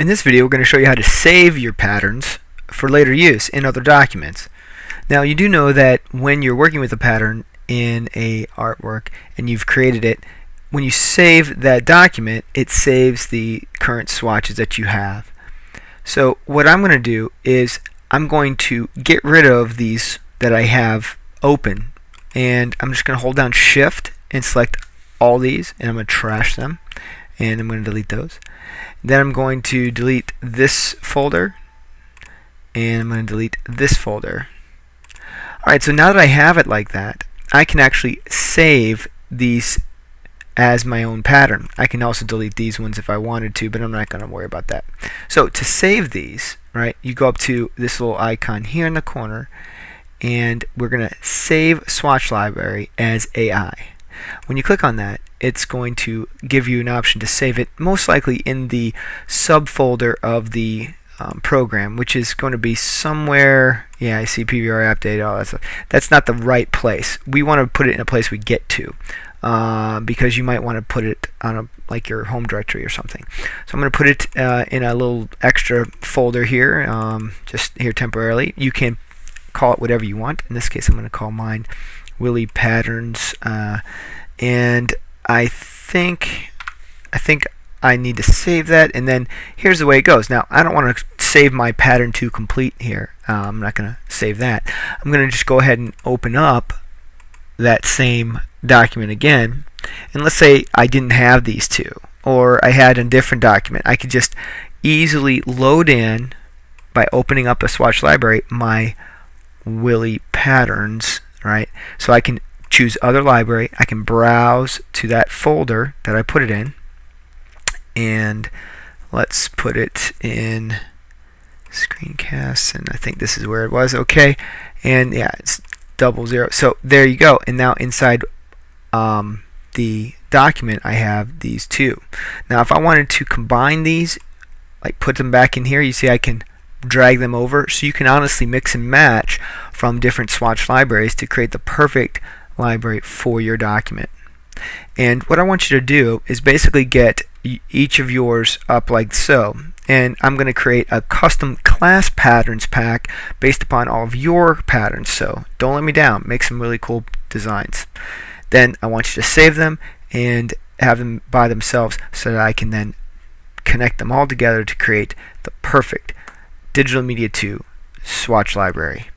In this video, we're going to show you how to save your patterns for later use in other documents. Now, you do know that when you're working with a pattern in a artwork and you've created it, when you save that document, it saves the current swatches that you have. So what I'm going to do is I'm going to get rid of these that I have open and I'm just going to hold down shift and select all these and I'm going to trash them and I'm going to delete those. Then I'm going to delete this folder and I'm going to delete this folder. Alright, so now that I have it like that, I can actually save these as my own pattern. I can also delete these ones if I wanted to, but I'm not going to worry about that. So to save these, right, you go up to this little icon here in the corner, and we're going to save swatch library as AI. When you click on that, it's going to give you an option to save it most likely in the subfolder of the um, program, which is going to be somewhere. Yeah, I see PBR update, all that stuff. That's not the right place. We want to put it in a place we get to. Uh, because you might want to put it on a like your home directory or something. So I'm going to put it uh, in a little extra folder here, um, just here temporarily. You can call it whatever you want. In this case, I'm going to call mine Willie Patterns, uh, and I think I think I need to save that and then here's the way it goes. Now I don't want to save my pattern to complete here. Uh, I'm not gonna save that. I'm gonna just go ahead and open up that same document again and let's say I didn't have these two or I had a different document. I could just easily load in by opening up a swatch library my Willie patterns right? So I can choose other library. I can browse to that folder that I put it in. And let's put it in screencasts and I think this is where it was. Okay. And yeah it's double zero. So there you go. And now inside um, the document I have these two. Now if I wanted to combine these like put them back in here you see I can drag them over. So you can honestly mix and match from different swatch libraries to create the perfect library for your document. And what I want you to do is basically get each of yours up like so. And I'm going to create a custom class patterns pack based upon all of your patterns. So don't let me down. Make some really cool designs. Then I want you to save them and have them by themselves so that I can then connect them all together to create the perfect Digital Media 2 swatch library.